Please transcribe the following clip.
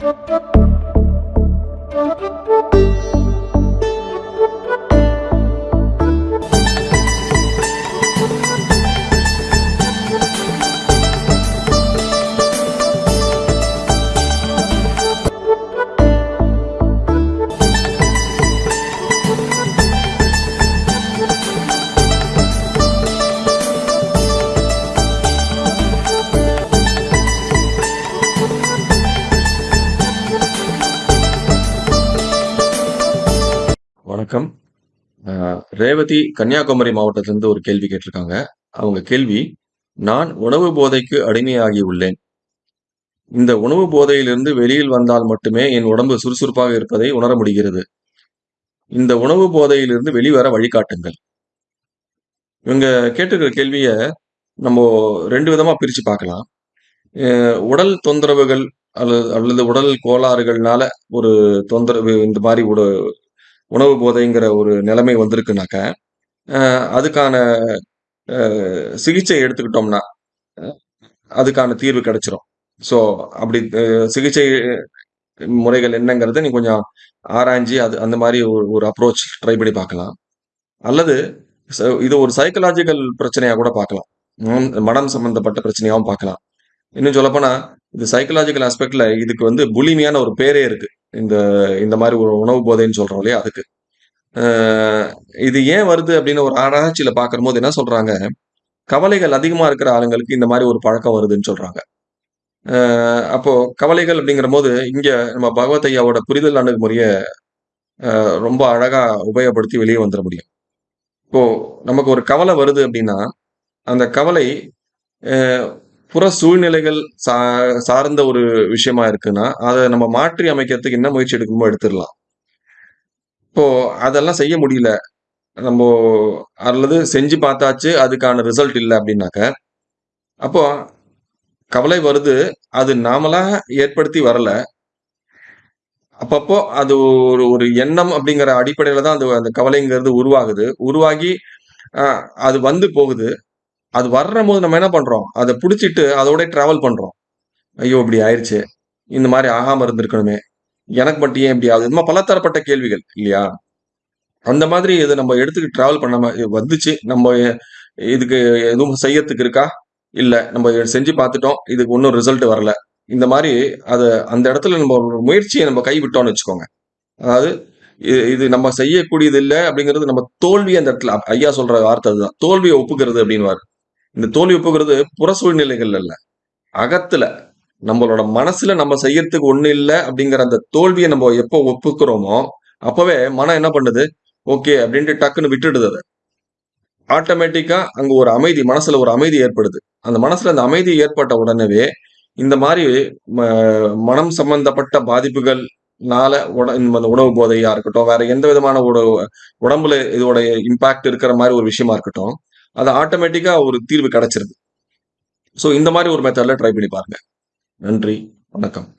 Thank you. வணக்கம். ரேவதி கன்னியாகுமரி மாவட்டத்திலிருந்து ஒரு கேள்வி கேட்டிருக்காங்க. அவங்க கேள்வி, "நான் உணவு போதைக்கு அடிமையாகி உள்ளேன். இந்த உணவு போதையிலிருந்து வெளியில் வந்தால் மட்டுமே என் உடம்பு சுறுசுறுப்பாக இருப்பதை உணர முடிகிறது. இந்த உணவு போதையிலிருந்து வெளிவர வழிகாட்டுங்கள்." இவங்க கேட்டிருக்கிற கேள்வியை நம்ம ரெண்டு விதமாக பிரித்து பார்க்கலாம். உடல் தொந்தரவுகள் அல்லது அல்லது உடல் கோளாறுகள்னால ஒரு தொந்தரவு இந்த மாதிரி ஒரு உணவு போதைங்கிற ஒரு நிலைமை வந்திருக்குனாக்க, அதுக்கான சிகிச்சை எடுத்துக்கிட்டோம்னா, அதுக்கான தீர்வு கிடைச்சிரும். ஸோ அப்படி சிகிச்சை முறைகள் என்னங்கிறத நீ கொஞ்சம் ஆராய்ஞ்சு அது அந்த மாதிரி ஒரு ஒரு அப்ரோச் ட்ரை பண்ணி பார்க்கலாம். அல்லது இது ஒரு சைக்கலாஜிக்கல் பிரச்சனையாக கூட பார்க்கலாம். மனம் சம்பந்தப்பட்ட பிரச்சனையாகவும் பார்க்கலாம். இன்னும் சொல்லப்போனால் இது சைக்கலாஜிக்கல் ஆஸ்பெக்டில் இதுக்கு வந்து புலிமையான ஒரு பேரே இருக்குது இந்த இந்த மாதிரி ஒரு உணவு போதைன்னு சொல்றோம் இல்லையா? அதுக்கு. இது ஏன் வருது அப்படின்னு ஒரு ஆராய்ச்சியில பார்க்கும்போது என்ன சொல்றாங்க, கவலைகள் அதிகமா இருக்கிற ஆளுங்களுக்கு இந்த மாதிரி ஒரு பழக்கம் வருதுன்னு சொல்றாங்க. அப்போ கவலைகள் அப்படிங்கிறபோது, இங்க நம்ம பகவத் ஐயாவோட புரிதல் அணுகுமுறைய ரொம்ப அழகா உபயோகப்படுத்தி வெளியே வந்துட முடியும். இப்போ நமக்கு ஒரு கவலை வருது அப்படின்னா, அந்த கவலை புற சூழ்நிலைகள் சா சார்ந்த ஒரு விஷயமா இருக்குன்னா, அதை நம்ம மாற்றி அமைக்கிறதுக்கு என்ன முயற்சி எடுக்கணுமோ எடுத்துடலாம் இப்போ அதெல்லாம் செய்ய முடியல. நம்ம அல்லது செஞ்சு பார்த்தாச்சு, அதுக்கான ரிசல்ட் இல்லை அப்படின்னாக்க, அப்போ கவலை வருது. அது நாமளாக ஏற்படுத்தி வரல. அப்பப்போ அது ஒரு ஒரு எண்ணம் அப்படிங்கிற அடிப்படையில தான் அந்த அந்த கவலைங்கிறது உருவாகுது. உருவாகி அது வந்து போகுது. அது வர்றம்போது நம்ம என்ன பண்றோம்? அதை பிடிச்சிட்டு அதோட டிராவல் பண்றோம். ஐயோ! இப்படி ஆயிடுச்சு இந்த மாதிரி ஆகாம இருந்திருக்கணுமே! எனக்கு மட்டும் ஏன் இப்படி ஆகுது? இந்த பலதரப்பட்ட கேள்விகள் இல்லையா? அந்த மாதிரி இது நம்ம எடுத்துக்கு டிராவல் பண்ணாம வந்துச்சு. நம்ம இதுக்கு எதுவும் செய்யறதுக்கு இருக்கா? இல்ல. நம்ம செஞ்சு பார்த்துட்டோம். இதுக்கு ஒன்றும் ரிசல்ட் வரல. இந்த மாதிரி அது அந்த இடத்துல நம்ம ஒரு நம்ம கைவிட்டோம்னு வச்சுக்கோங்க. அதாவது இது இது நம்ம செய்யக்கூடியது இல்லை அப்படிங்கிறது நம்ம தோல்வி அந்த இடத்துல ஐயா சொல்ற வார்த்தை அதுதான். தோல்வியை ஒப்புக்கிறது அப்படின்னு இந்த தோல்வி ஒப்புக்கிறது புற சூழ்நிலைகள் அல்ல அகத்துல நம்மளோட மனசுல நம்ம செய்யறதுக்கு ஒண்ணும் இல்லை அப்படிங்கிற அந்த தோல்வியை நம்ம எப்போ ஒப்புக்கிறோமோ, அப்பவே மனம் என்ன பண்ணுது? ஓகே அப்படின்ட்டு டக்குன்னு விட்டுடுது அதை ஆட்டோமேட்டிக்கா அங்க ஒரு அமைதி, மனசுல ஒரு அமைதி ஏற்படுது. அந்த மனசுல அந்த அமைதி ஏற்பட்ட உடனே இந்த மாதிரி ம மனம் சம்பந்தப்பட்ட பாதிப்புகள்னால உட இந்த உணவு போதையா இருக்கட்டும், வேற எந்த விதமான உட உடம்புல இதோட இம்பாக்ட் இருக்கிற மாதிரி ஒரு விஷயமா இருக்கட்டும், அது ஆட்டோமேட்டிக்கா ஒரு தீர்வு கிடைச்சிருது. ஸோ இந்த மாதிரி ஒரு மெத்தடில் ட்ரை பண்ணி பாருங்க. நன்றி. வணக்கம்.